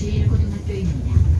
제1고등학교입니다.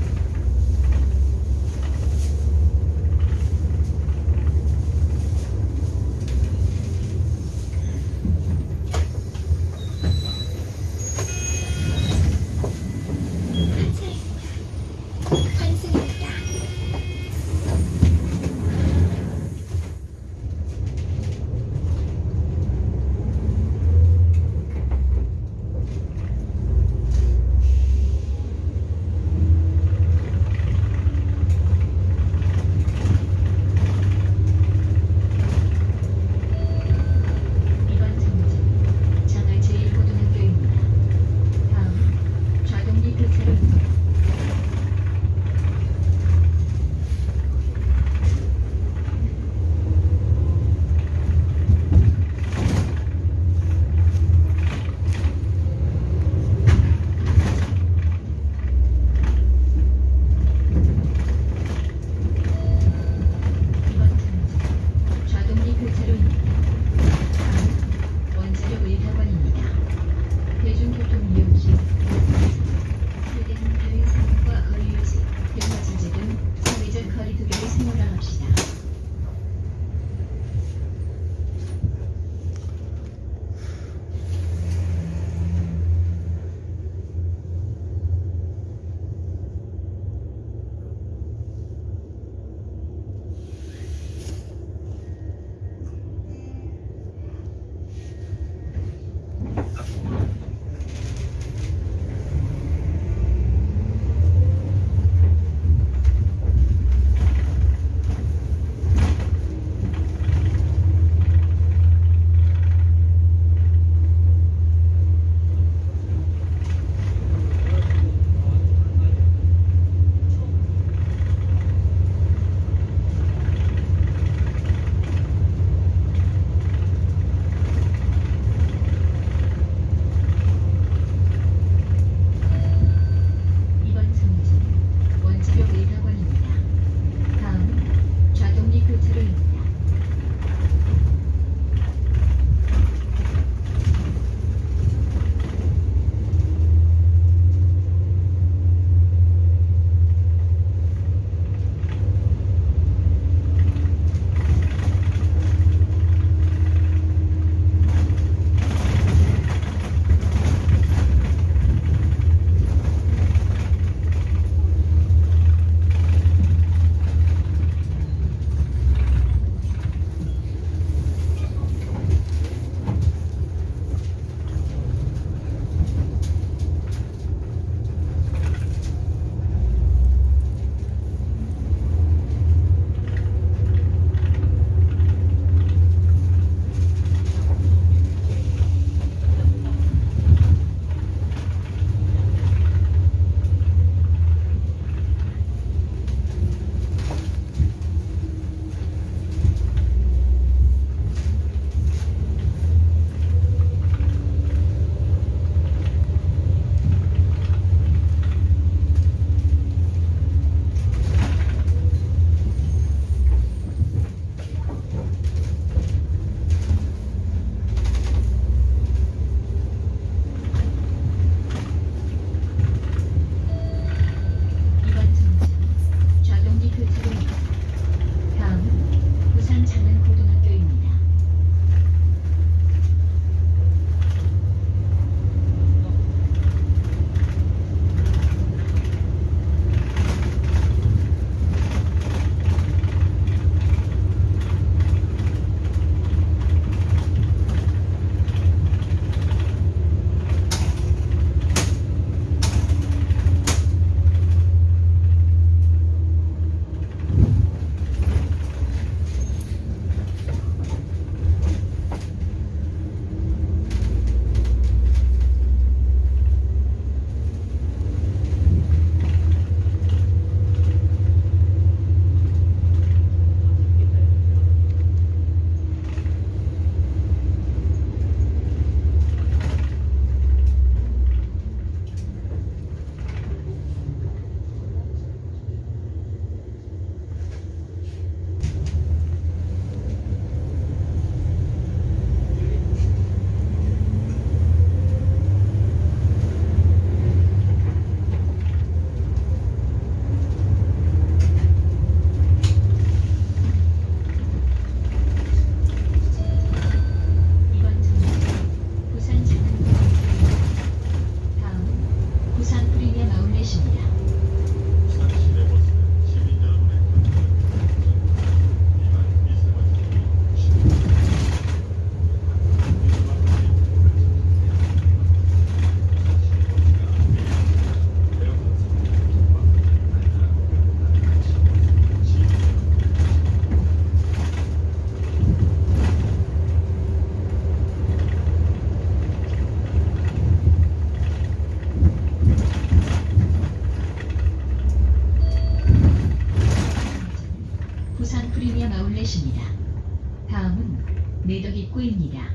매덕입구입니다.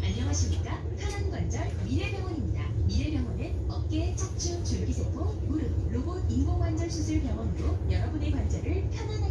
안녕하십니까? 편안관절 미래병원입니다. 미래병원은 어깨, 척추, 줄기세포, 무릎, 로봇 인공관절 수술 병원으로 여러분의 관절을 편안하게